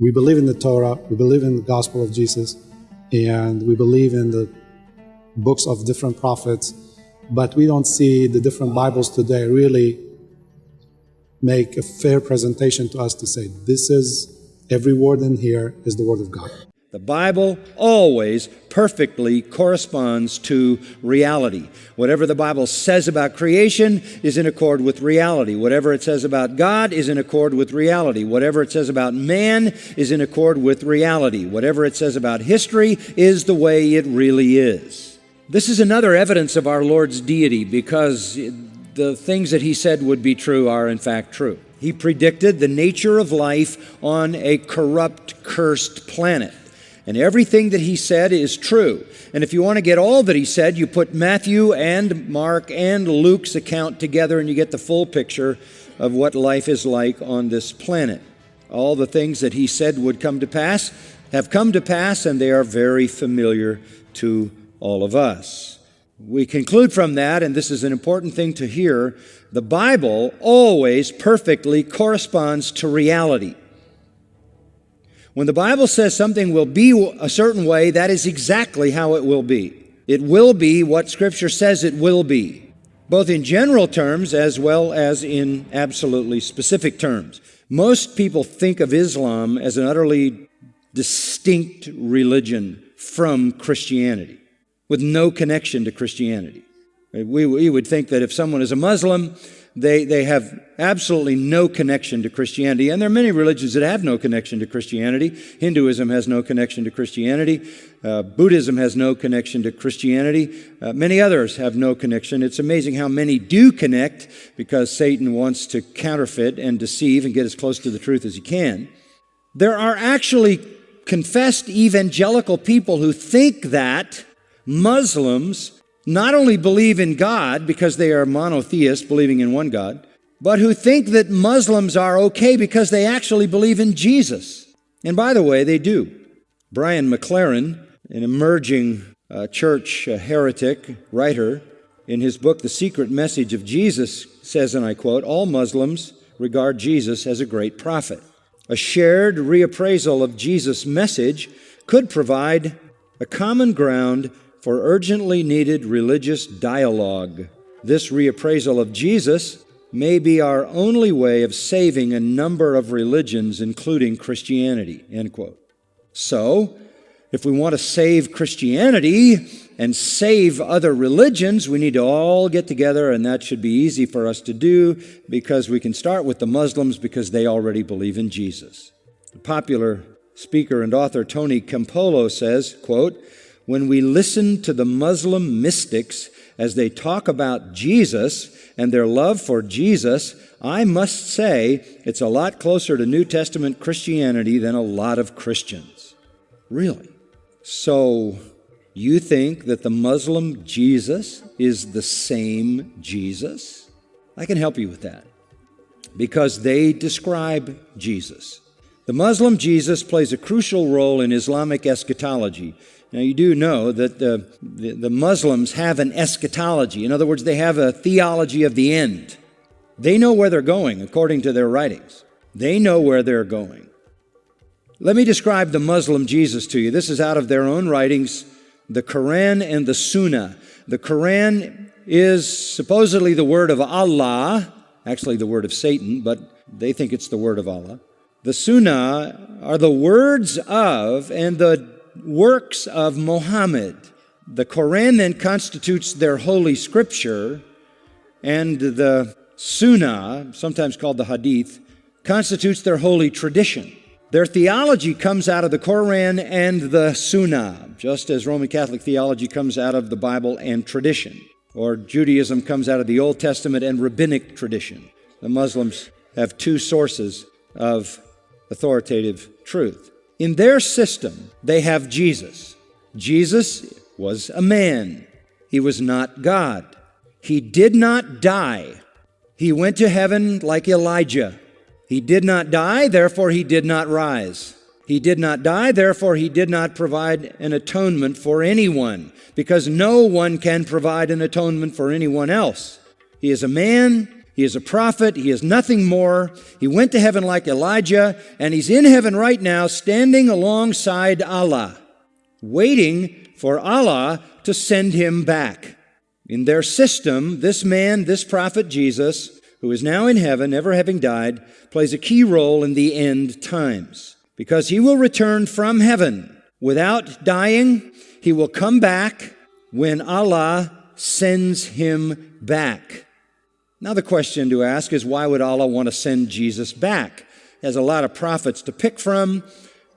We believe in the Torah, we believe in the gospel of Jesus, and we believe in the books of different prophets, but we don't see the different Bibles today really make a fair presentation to us to say, this is every word in here is the word of God. The Bible always perfectly corresponds to reality. Whatever the Bible says about creation is in accord with reality. Whatever it says about God is in accord with reality. Whatever it says about man is in accord with reality. Whatever it says about history is the way it really is. This is another evidence of our Lord's deity because the things that he said would be true are in fact true. He predicted the nature of life on a corrupt, cursed planet. And everything that he said is true. And if you want to get all that he said, you put Matthew and Mark and Luke's account together and you get the full picture of what life is like on this planet. All the things that he said would come to pass have come to pass, and they are very familiar to all of us. We conclude from that, and this is an important thing to hear the Bible always perfectly corresponds to reality. When the Bible says something will be a certain way, that is exactly how it will be. It will be what Scripture says it will be, both in general terms as well as in absolutely specific terms. Most people think of Islam as an utterly distinct religion from Christianity, with no connection to Christianity. We, we would think that if someone is a Muslim, they, they have absolutely no connection to Christianity. And there are many religions that have no connection to Christianity. Hinduism has no connection to Christianity. Uh, Buddhism has no connection to Christianity. Uh, many others have no connection. It's amazing how many do connect because Satan wants to counterfeit and deceive and get as close to the truth as he can. There are actually confessed evangelical people who think that Muslims not only believe in God because they are monotheists, believing in one God, but who think that Muslims are okay because they actually believe in Jesus. And by the way, they do. Brian McLaren, an emerging uh, church uh, heretic writer, in his book, The Secret Message of Jesus, says, and I quote, All Muslims regard Jesus as a great prophet. A shared reappraisal of Jesus' message could provide a common ground for urgently needed religious dialogue. This reappraisal of Jesus may be our only way of saving a number of religions, including Christianity. End quote. So, if we want to save Christianity and save other religions, we need to all get together, and that should be easy for us to do because we can start with the Muslims because they already believe in Jesus. The popular speaker and author Tony Campolo says, quote, when we listen to the Muslim mystics as they talk about Jesus and their love for Jesus, I must say it's a lot closer to New Testament Christianity than a lot of Christians. Really? So, you think that the Muslim Jesus is the same Jesus? I can help you with that because they describe Jesus. The Muslim Jesus plays a crucial role in Islamic eschatology now, you do know that the, the, the, Muslims have an eschatology. In other words, they have a theology of the end. They know where they're going, according to their writings. They know where they're going. Let me describe the Muslim Jesus to you. This is out of their own writings, the Quran and the Sunnah. The Quran is supposedly the word of Allah, actually the word of Satan, but they think it's the word of Allah. The Sunnah are the words of and the works of Muhammad. The Quran then constitutes their holy scripture, and the Sunnah, sometimes called the Hadith, constitutes their holy tradition. Their theology comes out of the Quran and the Sunnah, just as Roman Catholic theology comes out of the Bible and tradition, or Judaism comes out of the Old Testament and rabbinic tradition. The Muslims have two sources of authoritative truth. In their system, they have Jesus. Jesus was a man. He was not God. He did not die. He went to heaven like Elijah. He did not die, therefore he did not rise. He did not die, therefore he did not provide an atonement for anyone, because no one can provide an atonement for anyone else. He is a man, He is a prophet. He is nothing more. He went to heaven like Elijah, and he's in heaven right now, standing alongside Allah, waiting for Allah to send him back. In their system, this man, this prophet Jesus, who is now in heaven, never having died, plays a key role in the end times. Because he will return from heaven without dying, he will come back when Allah sends him back. Now, the question to ask is why would Allah want to send Jesus back? He has a lot of prophets to pick from.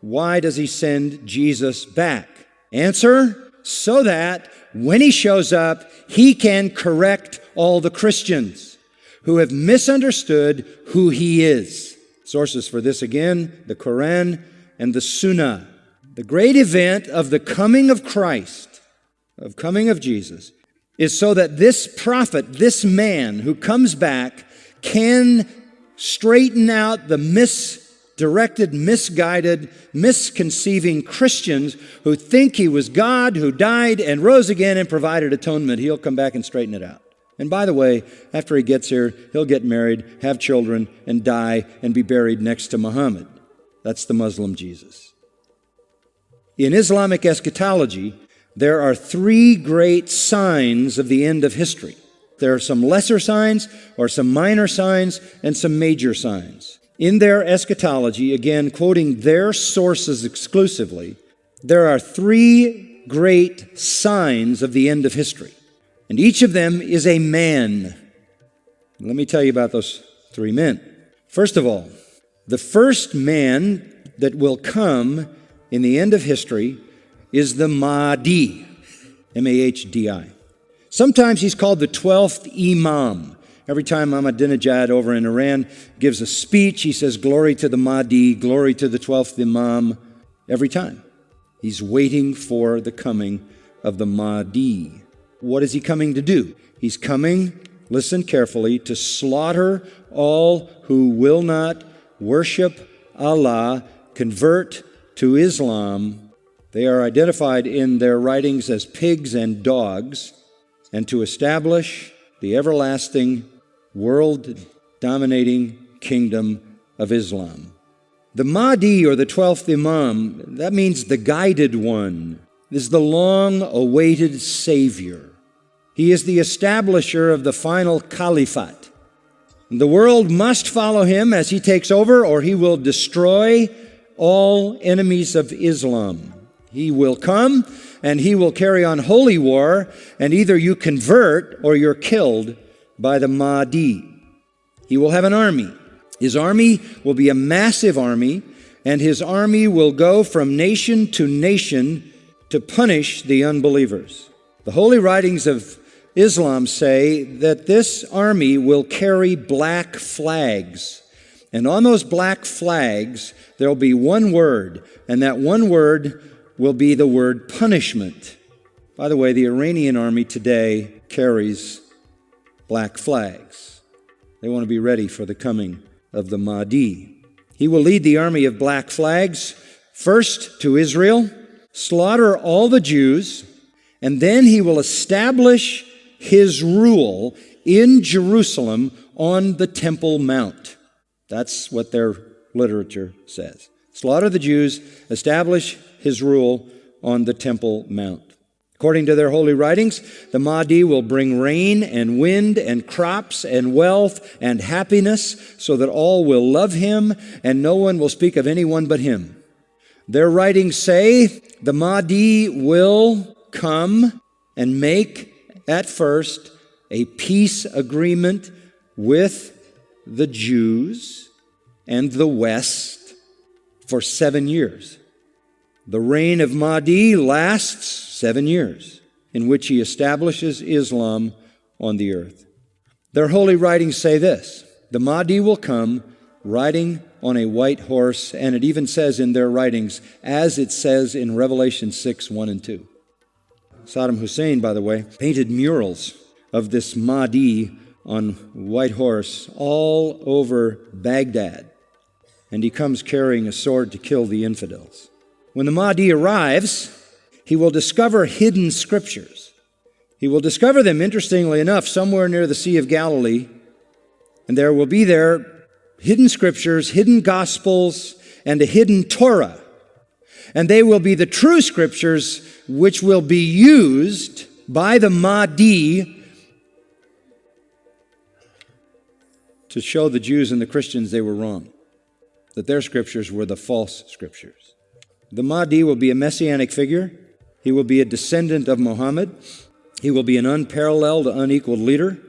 Why does he send Jesus back? Answer so that when he shows up, he can correct all the Christians who have misunderstood who he is. Sources for this again the Quran and the Sunnah. The great event of the coming of Christ, of coming of Jesus, is so that this prophet, this man who comes back, can straighten out the misdirected, misguided, misconceiving Christians who think he was God who died and rose again and provided atonement. He'll come back and straighten it out. And by the way, after he gets here, he'll get married, have children, and die and be buried next to Muhammad. That's the Muslim Jesus. In Islamic eschatology, there are three great signs of the end of history. There are some lesser signs, or some minor signs, and some major signs. In their eschatology, again quoting their sources exclusively, there are three great signs of the end of history. And each of them is a man. Let me tell you about those three men. First of all, the first man that will come in the end of history is the Mahdi, M A H D I. Sometimes he's called the 12th Imam. Every time Ahmadinejad over in Iran gives a speech, he says, Glory to the Mahdi, glory to the 12th Imam. Every time. He's waiting for the coming of the Mahdi. What is he coming to do? He's coming, listen carefully, to slaughter all who will not worship Allah, convert to Islam, they are identified in their writings as pigs and dogs, and to establish the everlasting, world dominating kingdom of Islam. The Mahdi, or the 12th Imam, that means the guided one, is the long awaited Savior. He is the establisher of the final caliphate. The world must follow him as he takes over, or he will destroy all enemies of Islam. He will come and he will carry on holy war, and either you convert or you're killed by the Mahdi. He will have an army. His army will be a massive army, and his army will go from nation to nation to punish the unbelievers. The holy writings of Islam say that this army will carry black flags. And on those black flags, there'll be one word, and that one word will be the word punishment. By the way, the Iranian army today carries black flags. They want to be ready for the coming of the Mahdi. He will lead the army of black flags first to Israel, slaughter all the Jews, and then he will establish his rule in Jerusalem on the Temple Mount. That's what their literature says. Slaughter the Jews, establish his rule on the Temple Mount. According to their holy writings, the Mahdi will bring rain and wind and crops and wealth and happiness so that all will love him and no one will speak of anyone but him. Their writings say the Mahdi will come and make at first a peace agreement with the Jews and the West for seven years. The reign of Mahdi lasts seven years, in which he establishes Islam on the earth. Their holy writings say this the Mahdi will come riding on a white horse, and it even says in their writings, as it says in Revelation 6 1 and 2. Saddam Hussein, by the way, painted murals of this Mahdi on white horse all over Baghdad, and he comes carrying a sword to kill the infidels. When the Mahdi arrives, he will discover hidden scriptures. He will discover them, interestingly enough, somewhere near the Sea of Galilee And there will be there hidden scriptures, hidden gospels, and a hidden Torah. And they will be the true scriptures which will be used by the Mahdi to show the Jews and the Christians they were wrong, that their scriptures were the false scriptures. The Mahdi will be a messianic figure. He will be a descendant of Muhammad. He will be an unparalleled, unequaled leader.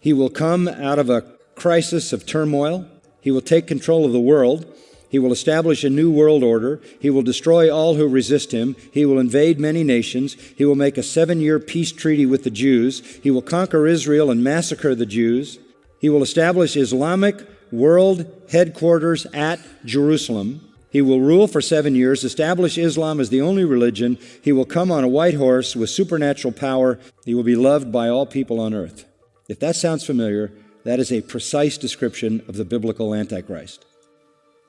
He will come out of a crisis of turmoil. He will take control of the world. He will establish a new world order. He will destroy all who resist him. He will invade many nations. He will make a seven year peace treaty with the Jews. He will conquer Israel and massacre the Jews. He will establish Islamic world headquarters at Jerusalem. He will rule for seven years, establish Islam as the only religion. He will come on a white horse with supernatural power. He will be loved by all people on earth. If that sounds familiar, that is a precise description of the biblical Antichrist.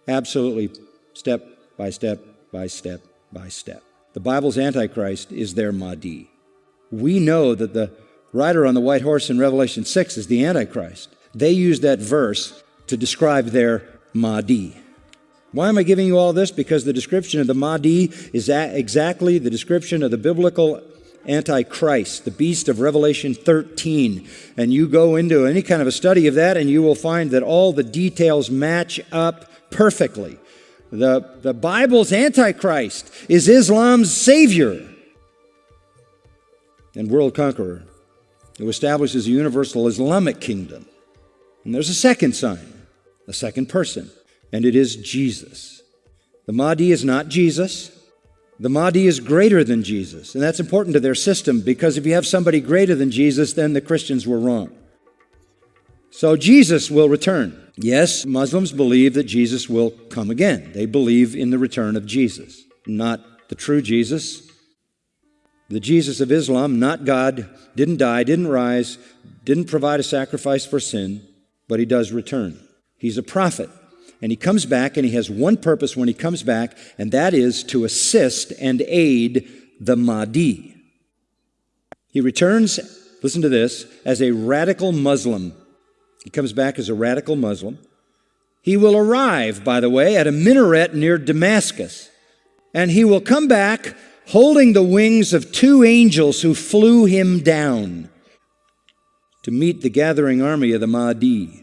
Absolutely, step by step by step by step. The Bible's Antichrist is their Mahdi. We know that the rider on the white horse in Revelation 6 is the Antichrist. They use that verse to describe their Mahdi. Why am I giving you all this? Because the description of the Mahdi is exactly the description of the biblical Antichrist, the beast of Revelation 13. And you go into any kind of a study of that, and you will find that all the details match up perfectly. The, the Bible's Antichrist is Islam's savior and world conqueror who establishes a universal Islamic kingdom. And there's a second sign, a second person, and it is Jesus. The Mahdi is not Jesus. The Mahdi is greater than Jesus. And that's important to their system because if you have somebody greater than Jesus, then the Christians were wrong. So Jesus will return. Yes, Muslims believe that Jesus will come again. They believe in the return of Jesus, not the true Jesus. The Jesus of Islam, not God, didn't die, didn't rise, didn't provide a sacrifice for sin but he does return. He's a prophet. And he comes back, and he has one purpose when he comes back, and that is to assist and aid the Mahdi. He returns, listen to this, as a radical Muslim. He comes back as a radical Muslim. He will arrive, by the way, at a minaret near Damascus, and he will come back holding the wings of two angels who flew him down to meet the gathering army of the Mahdi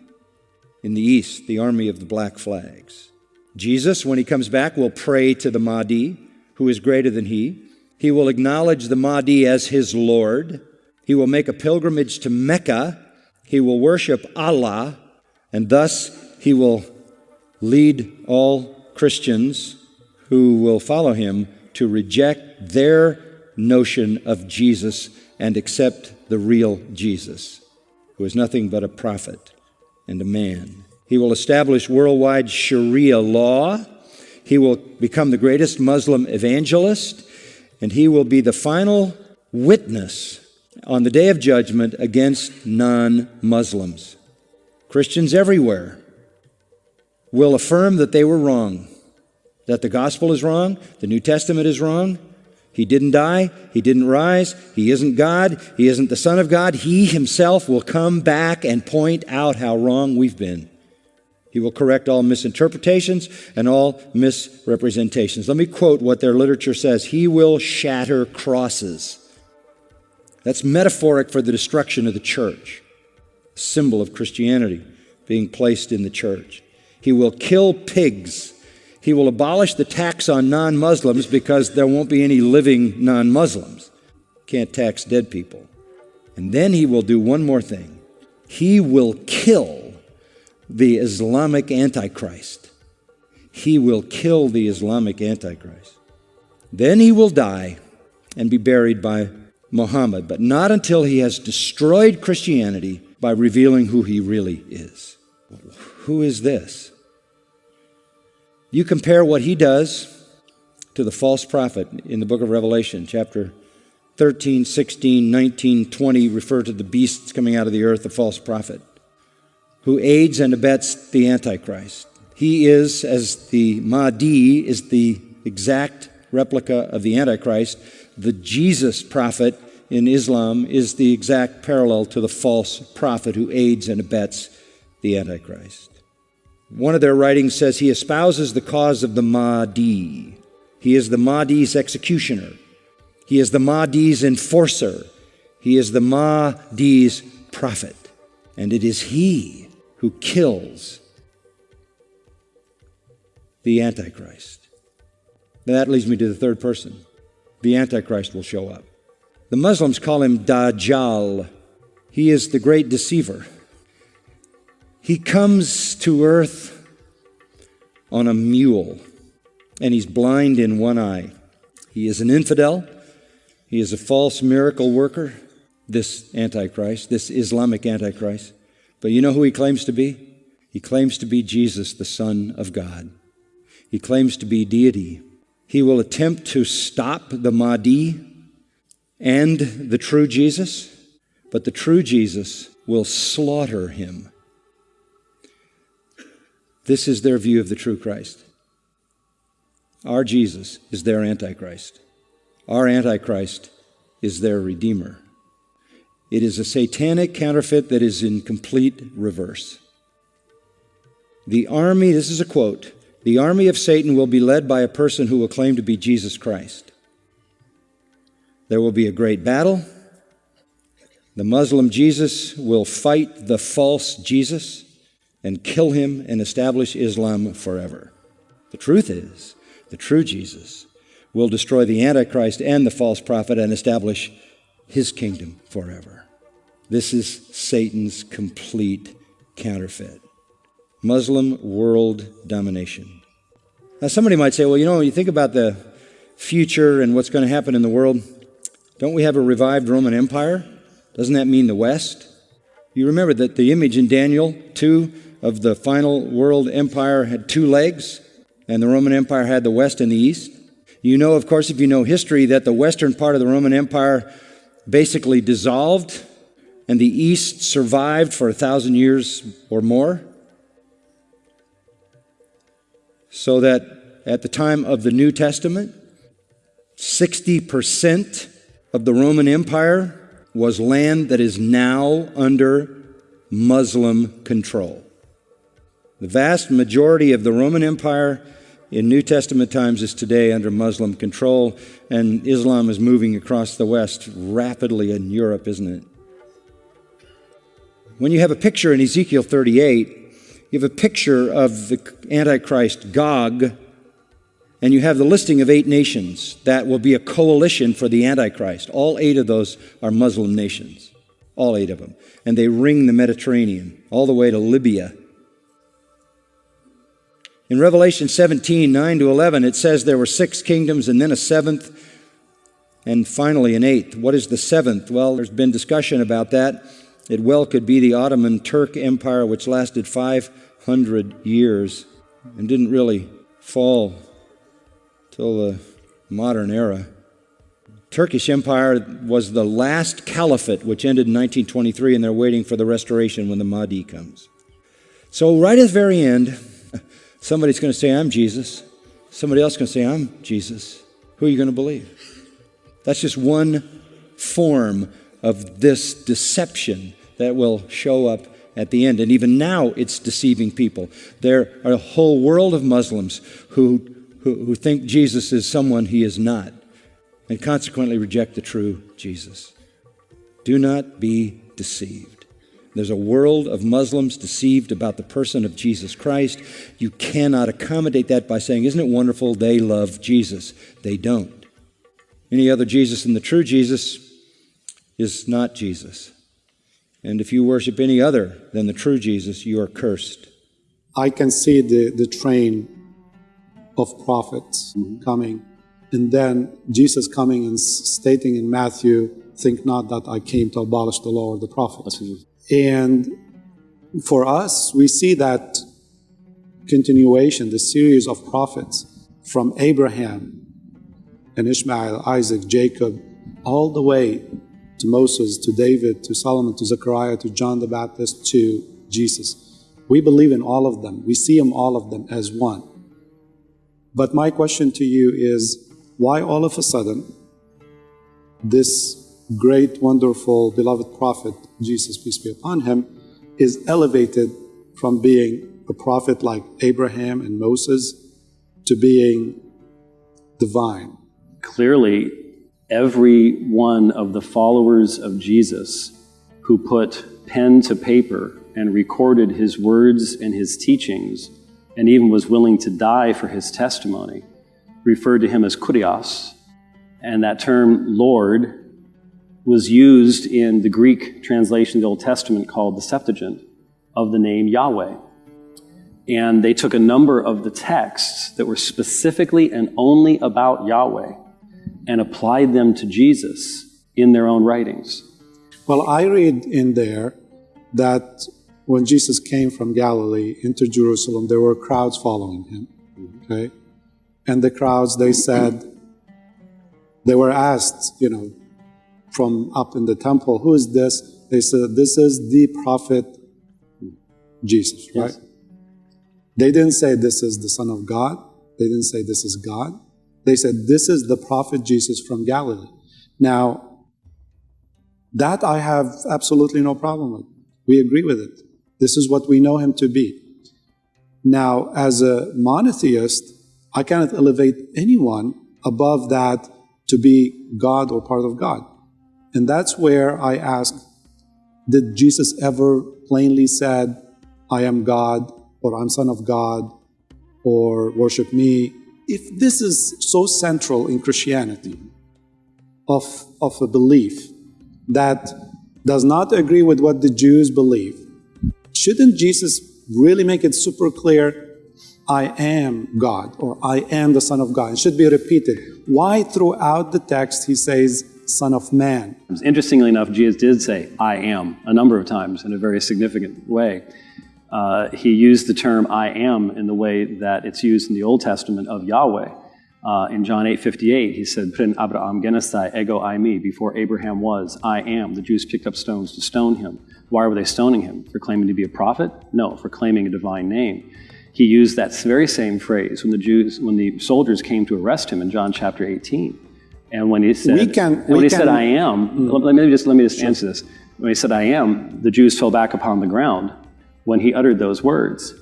in the east, the army of the black flags. Jesus, when he comes back, will pray to the Mahdi, who is greater than he. He will acknowledge the Mahdi as his Lord. He will make a pilgrimage to Mecca. He will worship Allah, and thus he will lead all Christians who will follow him to reject their notion of Jesus and accept the real Jesus who is nothing but a prophet and a man. He will establish worldwide Sharia law. He will become the greatest Muslim evangelist, and he will be the final witness on the day of judgment against non Muslims. Christians everywhere will affirm that they were wrong, that the gospel is wrong, the New Testament is wrong, he didn't die. He didn't rise. He isn't God. He isn't the Son of God. He himself will come back and point out how wrong we've been. He will correct all misinterpretations and all misrepresentations. Let me quote what their literature says He will shatter crosses. That's metaphoric for the destruction of the church, symbol of Christianity being placed in the church. He will kill pigs he will abolish the tax on non Muslims because there won't be any living non Muslims. Can't tax dead people. And then he will do one more thing he will kill the Islamic Antichrist. He will kill the Islamic Antichrist. Then he will die and be buried by Muhammad, but not until he has destroyed Christianity by revealing who he really is. Who is this? You compare what he does to the false prophet in the book of Revelation, chapter 13, 16, 19, 20 refer to the beasts coming out of the earth, the false prophet, who aids and abets the Antichrist. He is, as the Mahdi is the exact replica of the Antichrist, the Jesus prophet in Islam is the exact parallel to the false prophet who aids and abets the Antichrist. One of their writings says he espouses the cause of the Mahdi. He is the Mahdi's executioner. He is the Mahdi's enforcer. He is the Mahdi's prophet. And it is he who kills the Antichrist. That leads me to the third person. The Antichrist will show up. The Muslims call him Dajjal. He is the great deceiver. He comes to earth on a mule, and he's blind in one eye. He is an infidel. He is a false miracle worker, this Antichrist, this Islamic Antichrist. But you know who he claims to be? He claims to be Jesus, the Son of God. He claims to be deity. He will attempt to stop the Mahdi and the true Jesus, but the true Jesus will slaughter him. This is their view of the true Christ. Our Jesus is their Antichrist. Our Antichrist is their Redeemer. It is a satanic counterfeit that is in complete reverse. The army, this is a quote, the army of Satan will be led by a person who will claim to be Jesus Christ. There will be a great battle. The Muslim Jesus will fight the false Jesus and kill him and establish Islam forever. The truth is, the true Jesus will destroy the Antichrist and the false prophet and establish his kingdom forever. This is Satan's complete counterfeit. Muslim world domination. Now, somebody might say, well, you know, when you think about the future and what's going to happen in the world. Don't we have a revived Roman Empire? Doesn't that mean the West? You remember that the image in Daniel 2 of the final world empire had two legs, and the Roman Empire had the West and the East. You know, of course, if you know history, that the western part of the Roman Empire basically dissolved, and the East survived for a thousand years or more. So that at the time of the New Testament, 60% of the Roman Empire was land that is now under Muslim control. The vast majority of the Roman Empire in New Testament times is today under Muslim control, and Islam is moving across the West rapidly in Europe, isn't it? When you have a picture in Ezekiel 38, you have a picture of the Antichrist Gog and you have the listing of eight nations that will be a coalition for the Antichrist. All eight of those are Muslim nations, all eight of them. And they ring the Mediterranean all the way to Libya. In Revelation 17, 9 to 11, it says there were six kingdoms and then a seventh and finally an eighth. What is the seventh? Well, there's been discussion about that. It well could be the Ottoman Turk Empire, which lasted 500 years and didn't really fall till the modern era. Turkish Empire was the last caliphate, which ended in 1923, and they're waiting for the restoration when the Mahdi comes. So, right at the very end, somebody's going to say, I'm Jesus. Somebody else is going to say, I'm Jesus. Who are you going to believe? That's just one form of this deception that will show up at the end. And even now, it's deceiving people. There are a whole world of Muslims who who, who think Jesus is someone he is not, and consequently reject the true Jesus. Do not be deceived. There's a world of Muslims deceived about the person of Jesus Christ. You cannot accommodate that by saying, Isn't it wonderful they love Jesus? They don't. Any other Jesus than the true Jesus is not Jesus. And if you worship any other than the true Jesus, you are cursed. I can see the, the train of prophets mm-hmm. coming. And then Jesus coming and stating in Matthew, think not that I came to abolish the law or the prophets. And for us, we see that continuation, the series of prophets from Abraham and Ishmael, Isaac, Jacob, all the way to Moses, to David, to Solomon, to Zechariah, to John the Baptist, to Jesus. We believe in all of them. We see them all of them as one. But my question to you is why all of a sudden this great, wonderful, beloved prophet, Jesus, peace be upon him, is elevated from being a prophet like Abraham and Moses to being divine. Clearly, every one of the followers of Jesus who put pen to paper and recorded his words and his teachings, and even was willing to die for his testimony, referred to him as kurios. And that term, Lord, was used in the Greek translation of the Old Testament called the Septuagint of the name Yahweh. And they took a number of the texts that were specifically and only about Yahweh and applied them to Jesus in their own writings. Well, I read in there that when Jesus came from Galilee into Jerusalem, there were crowds following him. Okay? And the crowds, they said, they were asked, you know, from up in the temple, who is this? They said, this is the prophet Jesus, right? Yes. They didn't say this is the Son of God. They didn't say this is God. They said this is the prophet Jesus from Galilee. Now, that I have absolutely no problem with. We agree with it. This is what we know him to be. Now, as a monotheist, I cannot elevate anyone above that to be God or part of God. And that's where I ask, did Jesus ever plainly said, I am God, or I'm son of God, or worship me? If this is so central in Christianity, of, of a belief that does not agree with what the Jews believe, shouldn't Jesus really make it super clear, I am God, or I am the Son of God? It should be repeated. Why throughout the text he says, Son of Man? Interestingly enough, Jesus did say, I am, a number of times in a very significant way. Uh, he used the term I am in the way that it's used in the Old Testament of Yahweh. Uh, in John 8 58, he said, Prin Abraham genestai ego I me, before Abraham was, I am. The Jews picked up stones to stone him. Why were they stoning him? For claiming to be a prophet? No, for claiming a divine name. He used that very same phrase when the Jews, when the soldiers came to arrest him in John chapter 18. And when he said, We can- and when we he said, I am, mm. let, let me just, let me just answer this. When he said, I am, the Jews fell back upon the ground when he uttered those words.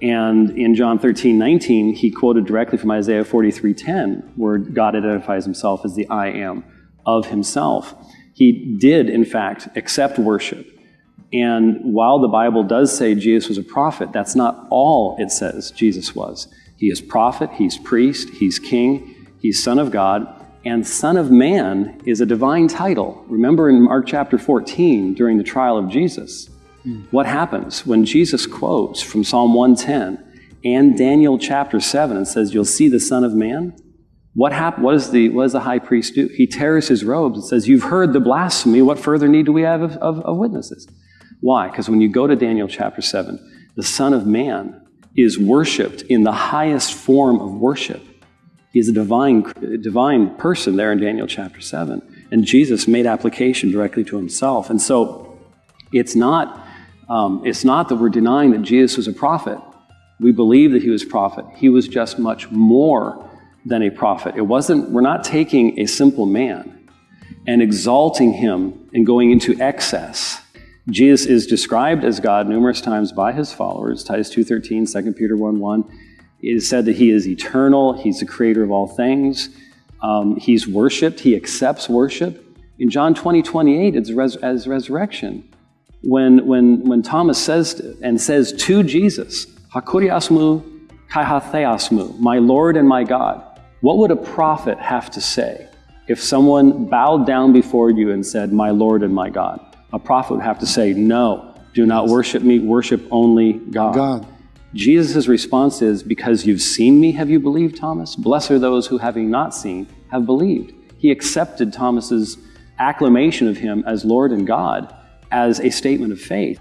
And in John 13, 19, he quoted directly from Isaiah 43, 10, where God identifies himself as the I am of himself. He did, in fact, accept worship. And while the Bible does say Jesus was a prophet, that's not all it says Jesus was. He is prophet, he's priest, he's king, he's son of God, and son of man is a divine title. Remember in Mark chapter 14, during the trial of Jesus, hmm. what happens when Jesus quotes from Psalm 110 and Daniel chapter 7 and says, You'll see the Son of Man? What, hap- what, is the, what does the high priest do? He tears his robes and says, You've heard the blasphemy. What further need do we have of, of, of witnesses? Why? Because when you go to Daniel chapter 7, the Son of Man is worshiped in the highest form of worship. He is a divine, divine person there in Daniel chapter 7. And Jesus made application directly to himself. And so it's not, um, it's not that we're denying that Jesus was a prophet. We believe that he was a prophet. He was just much more than a prophet. It wasn't, we're not taking a simple man and exalting him and going into excess. Jesus is described as God numerous times by his followers. Titus 2.13, 2 Peter 1.1. It is said that he is eternal. He's the creator of all things. Um, he's worshipped. He accepts worship. In John 20, 28, it's res- as resurrection. When, when, when Thomas says and says to Jesus, Hakuriasmu kaihatheasmu, my Lord and my God, what would a prophet have to say if someone bowed down before you and said, my Lord and my God? A prophet would have to say, no, do not worship me, worship only God. God. Jesus' response is, Because you've seen me, have you believed, Thomas? Blessed are those who, having not seen, have believed. He accepted Thomas's acclamation of him as Lord and God as a statement of faith.